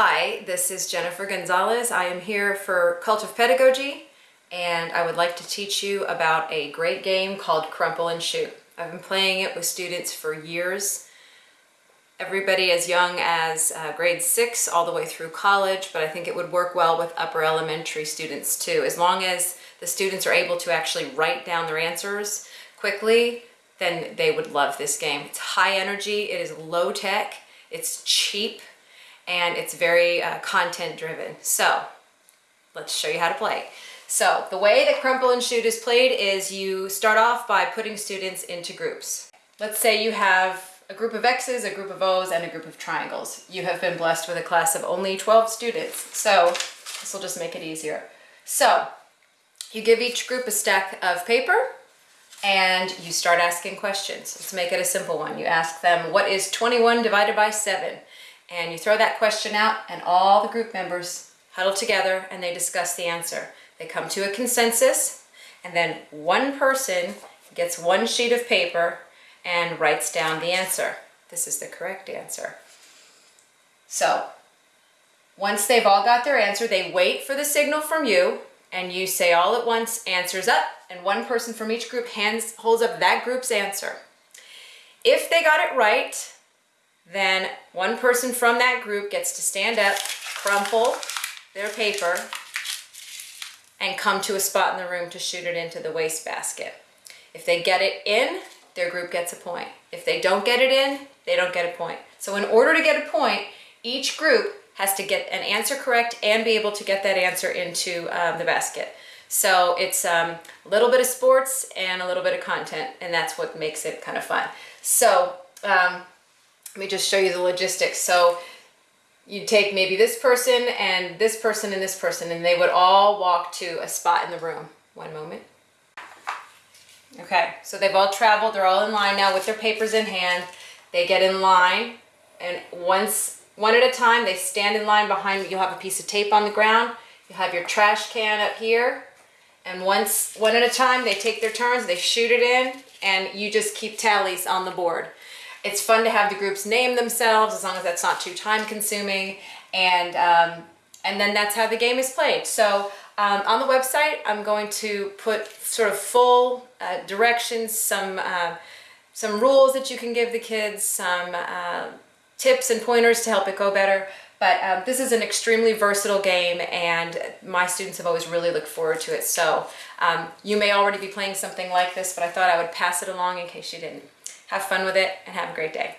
Hi, this is Jennifer Gonzalez. I am here for Cult of Pedagogy and I would like to teach you about a great game called Crumple and Shoot. I've been playing it with students for years. Everybody as young as uh, grade six all the way through college, but I think it would work well with upper elementary students too. As long as the students are able to actually write down their answers quickly, then they would love this game. It's high energy, it is low tech, it's cheap, and it's very uh, content driven. So let's show you how to play. So the way that Crumple and Shoot is played is you start off by putting students into groups. Let's say you have a group of X's, a group of O's, and a group of triangles. You have been blessed with a class of only 12 students, so this will just make it easier. So you give each group a stack of paper and you start asking questions. Let's make it a simple one. You ask them, what is 21 divided by 7? And you throw that question out and all the group members huddle together and they discuss the answer. They come to a consensus and then one person gets one sheet of paper and writes down the answer. This is the correct answer. So once they've all got their answer, they wait for the signal from you and you say all at once, answers up, and one person from each group hands holds up that group's answer. If they got it right, then one person from that group gets to stand up, crumple their paper, and come to a spot in the room to shoot it into the wastebasket. If they get it in, their group gets a point. If they don't get it in, they don't get a point. So in order to get a point, each group has to get an answer correct and be able to get that answer into um, the basket. So it's um, a little bit of sports and a little bit of content, and that's what makes it kind of fun. So um, let me just show you the logistics. So you take maybe this person and this person and this person, and they would all walk to a spot in the room. One moment. Okay, so they've all traveled, they're all in line now with their papers in hand. They get in line, and once, one at a time, they stand in line behind you. You'll have a piece of tape on the ground. You have your trash can up here. And once, one at a time, they take their turns, they shoot it in, and you just keep tallies on the board. It's fun to have the groups name themselves as long as that's not too time consuming. And, um, and then that's how the game is played. So um, on the website, I'm going to put sort of full uh, directions, some, uh, some rules that you can give the kids, some uh, tips and pointers to help it go better. But um, this is an extremely versatile game and my students have always really looked forward to it. So um, you may already be playing something like this, but I thought I would pass it along in case you didn't. Have fun with it and have a great day.